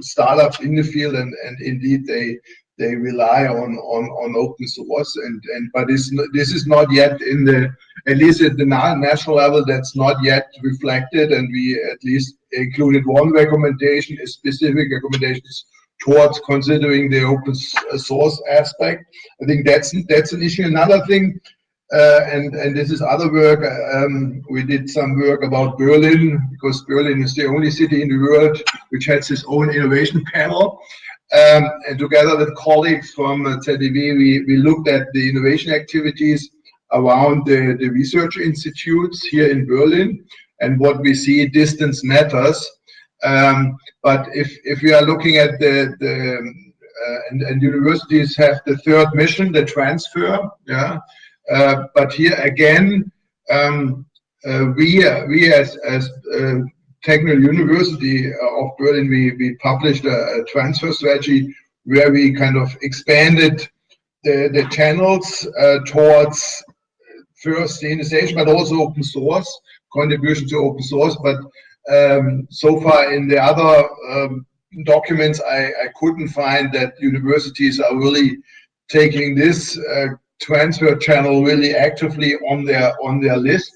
startups in the field and and indeed they they rely on on on open source and and but this this is not yet in the at least at the national level that's not yet reflected and we at least included one recommendation a specific recommendations towards considering the open source aspect i think that's that's an issue another thing uh, and and this is other work. Um, we did some work about Berlin because Berlin is the only city in the world which has its own innovation panel. Um, and together with colleagues from uh, we, we looked at the innovation activities around the, the research institutes here in Berlin. And what we see, distance matters. Um, but if, if we are looking at the, the uh, and, and universities have the third mission, the transfer, yeah, but here again, um, uh, we we as as uh, Technical University of Berlin, we we published a, a, transfer strategy where we kind of expanded the the channels towards first the standardization, but also open source contribution to open source. But um, so far in the other um, documents, I, I couldn't find that universities are really taking this uh, transfer channel really actively on their on their list.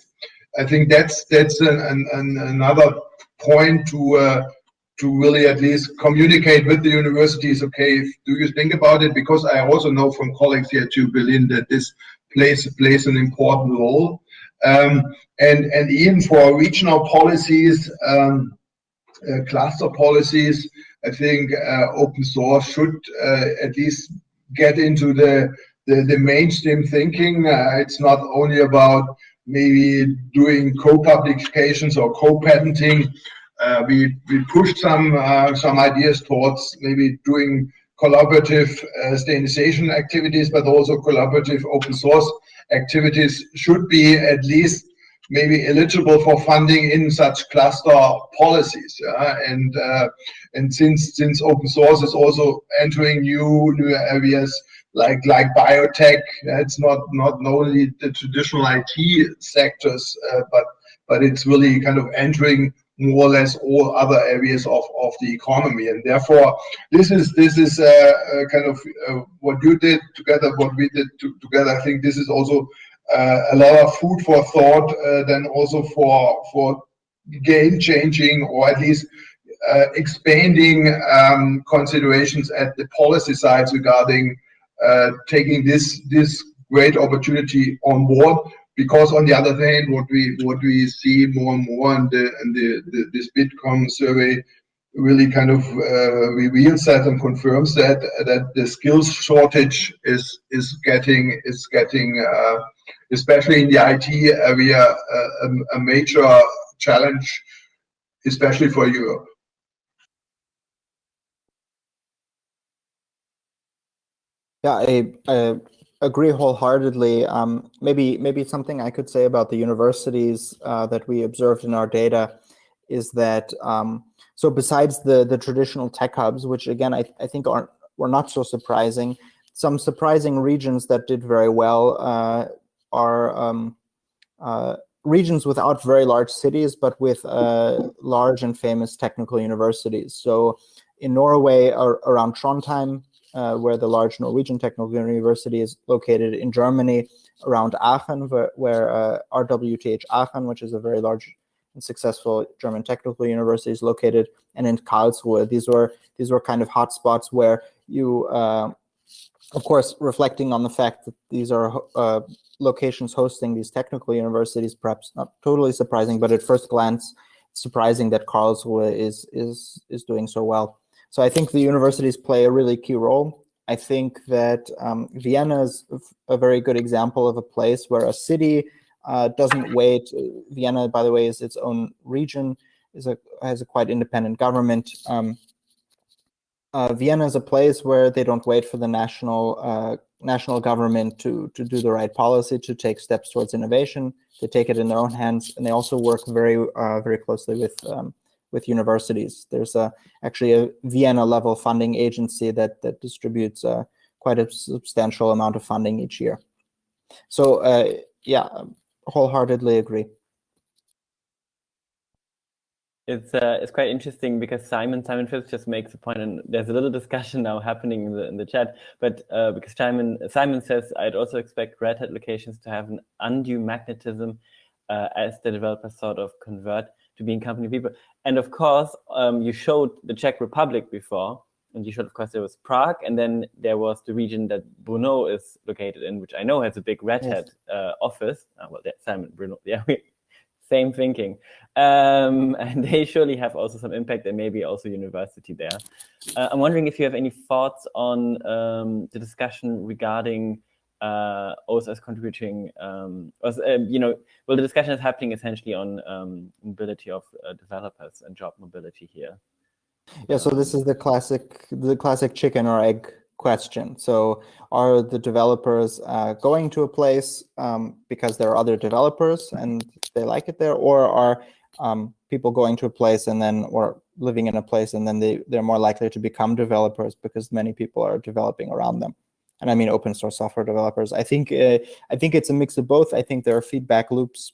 I think that's that's an, an, an another point to uh, to really at least communicate with the universities. Okay, do you think about it? Because I also know from colleagues here to Berlin that this plays plays an important role. Um, and and even for regional policies, um, uh, cluster policies, I think uh, open source should uh, at least get into the the, the mainstream thinking. Uh, it's not only about maybe doing co-publications or co-patenting. Uh, we we pushed some uh, some ideas towards maybe doing collaborative uh, standardization activities, but also collaborative open source activities should be at least maybe eligible for funding in such cluster policies. and uh, and since since open source is also entering new new areas, like like biotech. It's not not only the traditional IT sectors, uh, but but it's really kind of entering more or less all other areas of, of the economy and therefore this is this is uh, uh, kind of uh, what you did together what we did to, together i think this is also uh, a lot of food for thought uh, then also for for game changing or at least uh, expanding um, considerations at the policy sides regarding taking this this great opportunity on board because on the other hand what we what we see more and more and the and the, the this bitkom survey really kind of uh, reveals that and confirms that that the skills shortage is is getting is getting uh, especially in the IT area uh, a, a major challenge especially for Europe Yeah, I, I agree wholeheartedly. Um, maybe maybe something I could say about the universities uh, that we observed in our data is that um, so besides the the traditional tech hubs, which again I, I think aren't were not so surprising, some surprising regions that did very well uh, are um, uh, regions without very large cities, but with uh, large and famous technical universities. So in Norway, around Trondheim, uh, where the large Norwegian Technical University is located in Germany, around Aachen, where, where uh, RWTH Aachen, which is a very large and successful German technical university, is located, and in Karlsruhe. These were these were kind of hotspots where you, uh, of course, reflecting on the fact that these are uh, locations hosting these technical universities, perhaps not totally surprising, but at first glance, surprising that Karlsruhe is is is doing so well. So I think the universities play a really key role. I think that um, Vienna is a very good example of a place where a city uh, doesn't wait. Vienna, by the way, is its own region, is a has a quite independent government. Um, uh, Vienna is a place where they don't wait for the national uh, national government to to do the right policy to take steps towards innovation. They take it in their own hands, and they also work very uh, very closely with um, with universities. There's a, actually a Vienna level funding agency that, that distributes uh, quite a substantial amount of funding each year. So uh, yeah, wholeheartedly agree. It's uh, it's quite interesting because Simon Simon Phillips just makes a point, and there's a little discussion now happening in the in the chat. But uh, because Simon Simon says, I'd also expect Red Hat locations to have an undue magnetism uh, as the developers sort of convert to being company people. And of course, um, you showed the Czech Republic before, and you showed, of course, there was Prague, and then there was the region that Brno is located in, which I know has a big Red. Hat uh, office. Uh, well, that's Simon Brno. Yeah, same thinking. Um, and they surely have also some impact, and maybe also university there. Uh, I'm wondering if you have any thoughts on um, the discussion regarding uh, OSS contributing, um, was, uh, you know, well, the discussion is happening essentially on um, mobility of uh, developers and job mobility here. Yeah, so this is the classic the classic chicken or egg question. So are the developers uh, going to a place um, because there are other developers and they like it there, or are um, people going to a place and then or living in a place and then they they're more likely to become developers because many people are developing around them. And I mean open source software developers. I think uh, I think it's a mix of both. I think there are feedback loops.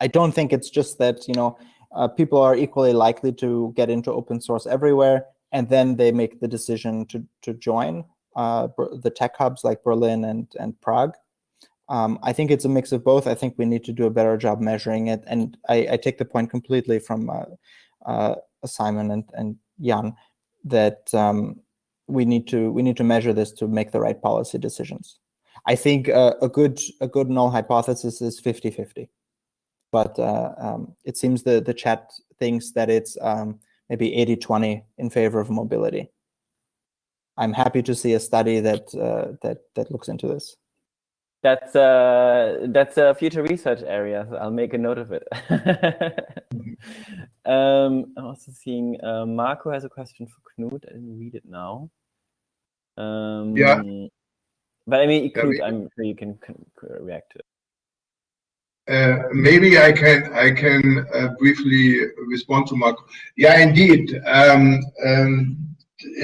I don't think it's just that you know uh, people are equally likely to get into open source everywhere, and then they make the decision to to join uh, the tech hubs like Berlin and and Prague. Um, I think it's a mix of both. I think we need to do a better job measuring it, and I, I take the point completely from uh, uh, Simon and and Jan that um, we need to we need to measure this to make the right policy decisions. I think uh, a good a good null hypothesis is 50-50 but uh, um, it seems the, the chat thinks that it's um, maybe 80-20 in favor of mobility. I'm happy to see a study that uh, that that looks into this. That's uh, that's a future research area. So I'll make a note of it. um, I'm also seeing uh, Marco has a question for Knut. I didn't read it now. Um, Yeah. But I mean, Yeah, Knut, we- I'm sure you can, can react to it. Uh, maybe I can I can uh, briefly respond to Marco. Yeah, indeed. Um, um,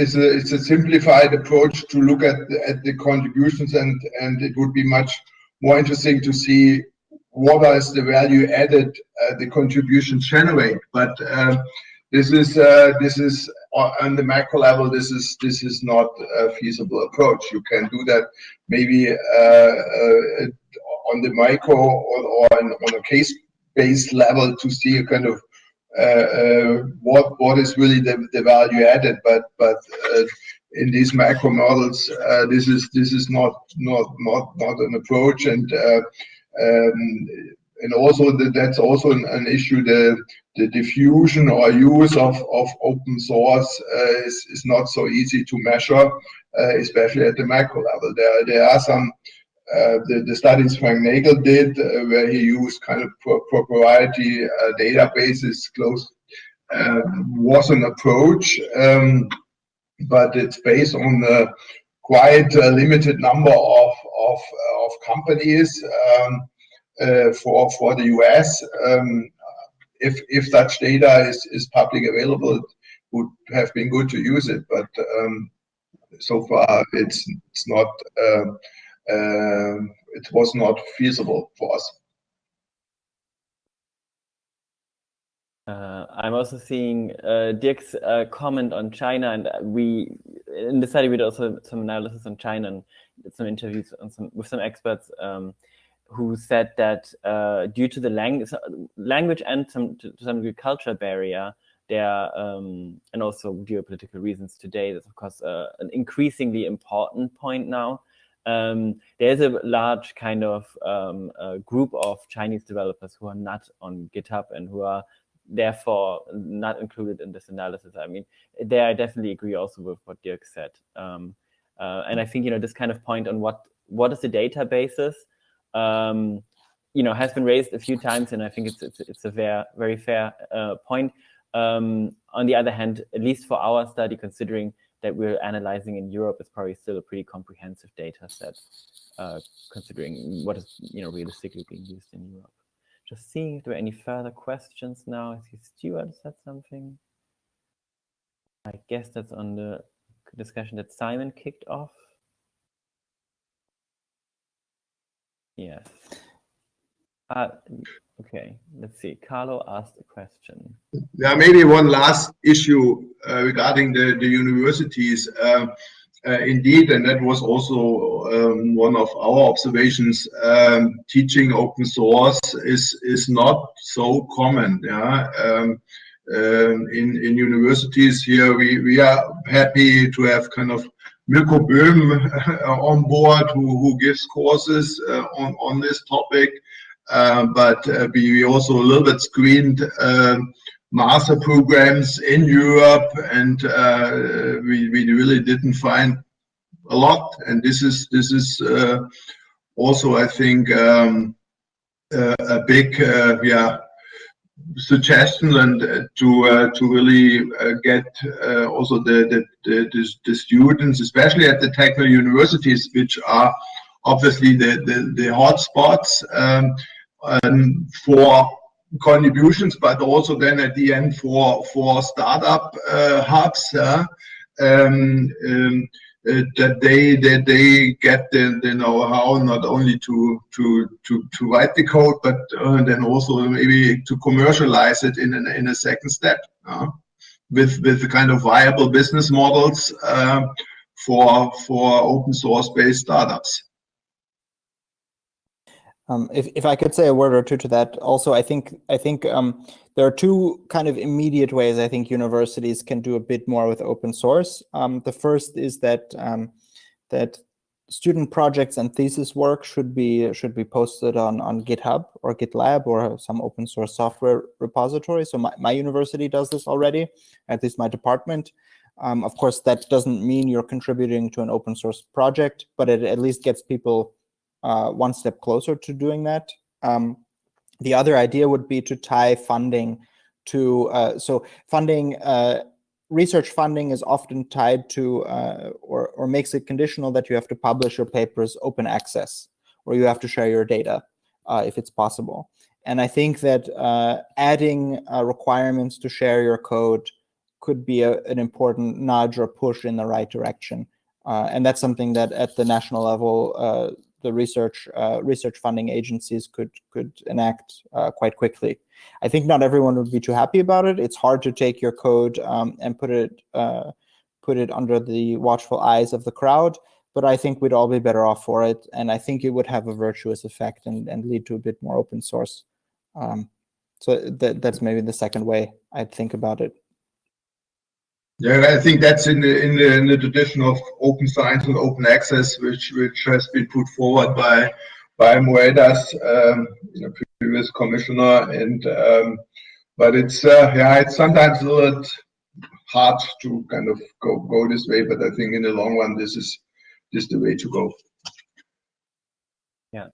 it's a it's a simplified approach to look at the, at the contributions, and and it would be much more interesting to see what is the value added uh, the contributions generate. But um, this is uh, this is on the macro level. This is this is not a feasible approach. You can do that maybe uh, uh, on the micro or, or on, on a case-based level to see a kind of uh, uh, what what is really the, the value added. But but uh, in these macro models, uh, this is this is not not not not an approach, and um, and also the, that's also an, an issue. The the diffusion or use of, of open source uh, is, is not so easy to measure, uh, especially at the macro level. There there are some uh, the, the studies Frank Nagle did, uh, where he used kind of pro- proprietary uh, databases, close, uh, was an approach, um, but it's based on a quite a limited number of, of, of companies um, for, for the US. Um, if, if such data is, is public available, it would have been good to use it, but um, so far it's, it's not. um um, it was not feasible for us. Uh, I'm also seeing uh, Dirk's uh, comment on China, and we in the study we did also some analysis on China and some interviews on some, with some experts um, who said that uh, due to the lang- language and some to, some degree culture barrier, there um, and also geopolitical reasons today, that's of course uh, an increasingly important point now. Um, there's a large kind of um, group of Chinese developers who are not on GitHub and who are therefore not included in this analysis. I mean, there I definitely agree also with what Dirk said. Um, uh, and I think, you know, this kind of point on what, what is the databases, um, you know, has been raised a few times, and I think it's, it's, it's a very, very fair uh, point. Um, on the other hand, at least for our study, considering that we're analyzing in Europe, it's probably still a pretty comprehensive data set, uh, considering what is, you know, realistically being used in Europe. Just seeing if there are any further questions now. I see Stuart said something. I guess that's on the discussion that Simon kicked off. Yes. Uh, okay, let's see. Carlo asked a question. Yeah, maybe one last issue uh, regarding the, the universities. Uh, uh, indeed, and that was also um, one of our observations. Um, teaching open source is is not so common. Yeah, um, um, in, in universities here. We, we are happy to have kind of Mirko Böhm on board who, who gives courses uh, on, on this topic. Uh, but uh, we, also a little bit screened um, master programs in Europe and uh, we, we really didn't find a lot. And this is, this is uh, also, I think, um, a big, yeah, suggestion and uh, to uh, to really uh, get also the, the, the the students, especially at the technical universities, which are obviously the the, the hotspots um, um, for contributions, but also then at the end for for startup uh, hubs. Uh, um, um, uh, that they that they get the, the know-how not only to to to to write the code, but uh, then also maybe to commercialize it in an, in a second step uh, with with the kind of viable business models uh, for for open source based startups. Um, if, if I could say a word or two to that, also, I think I think um, there are two kind of immediate ways I think universities can do a bit more with open source. Um, the first is that um, that student projects and thesis work should be should be posted on on GitHub or GitLab or some open source software repository. So my, my university does this already, at least my department. Um, of course, that doesn't mean you're contributing to an open source project, but it at least gets people uh, one step closer to doing that. Um, the other idea would be to tie funding to, uh, so funding, uh, research funding is often tied to, uh, or, or makes it conditional that you have to publish your papers open access, or you have to share your data uh, if it's possible. And I think that uh, adding requirements to share your code could be a, an important nudge or push in the right direction. Uh, and that's something that at the national level, uh, the research uh, research funding agencies could could enact uh, quite quickly. I think not everyone would be too happy about it. It's hard to take your code um, and put it uh, put it under the watchful eyes of the crowd, but I think we'd all be better off for it, and I think it would have a virtuous effect and, and lead to a bit more open source. Um, so that, that's maybe the second way I'd think about it. Yeah, I think that's in the in the in the tradition of open science and open access, which which has been put forward by by Moedas, um, previous commissioner, and um, but it's uh, yeah, it's sometimes a little hard to kind of go go this way, but I think in the long run, this is this the way to go. Yeah.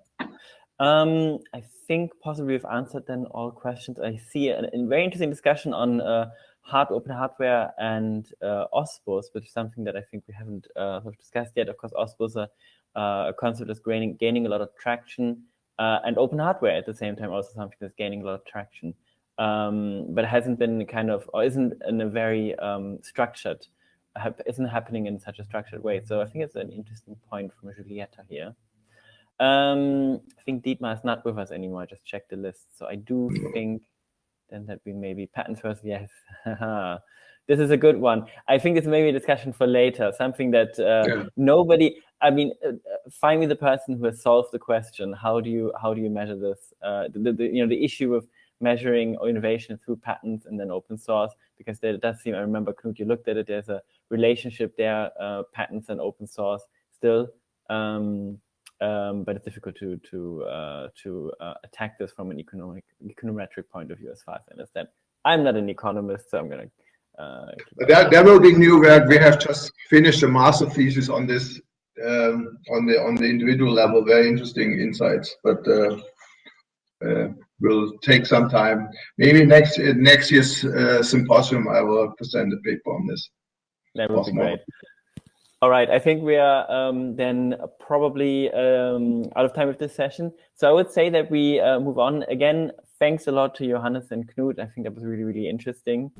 Um, I think possibly we've answered then all questions. I see a, a very interesting discussion on uh, hard open hardware and uh, OSPOS, which is something that I think we haven't uh, discussed yet. Of course, OSPOS, uh, a concept that's gaining, gaining a lot of traction, uh, and open hardware at the same time also something that's gaining a lot of traction, um, but hasn't been kind of, or isn't in a very um, structured, isn't happening in such a structured way. So I think it's an interesting point from Julieta here. Um, I think Dietmar is not with us anymore. I just checked the list. So I do think then that we maybe patents first. Yes. this is a good one. I think it's maybe a discussion for later, something that uh, yeah. nobody, I mean, uh, find me the person who has solved the question. How do you, how do you measure this? Uh, the, the, you know, the issue of measuring innovation through patents and then open source, because there does seem, I remember Knut, you looked at it, there's a relationship there, uh, patents and open source still. Um, um, but it's difficult to to uh, to uh, attack this from an economic econometric point of view, as far as I understand. I'm not an economist, so I'm gonna. Uh, there, there will be new work. We have just finished a master thesis on this um, on the on the individual level. Very interesting insights, but uh, uh, will take some time. Maybe next next year's uh, symposium, I will present a paper on this. That would be great. All right, I think we are um, then probably um, out of time with this session. So I would say that we uh, move on. Again, thanks a lot to Johannes and Knut. I think that was really, really interesting.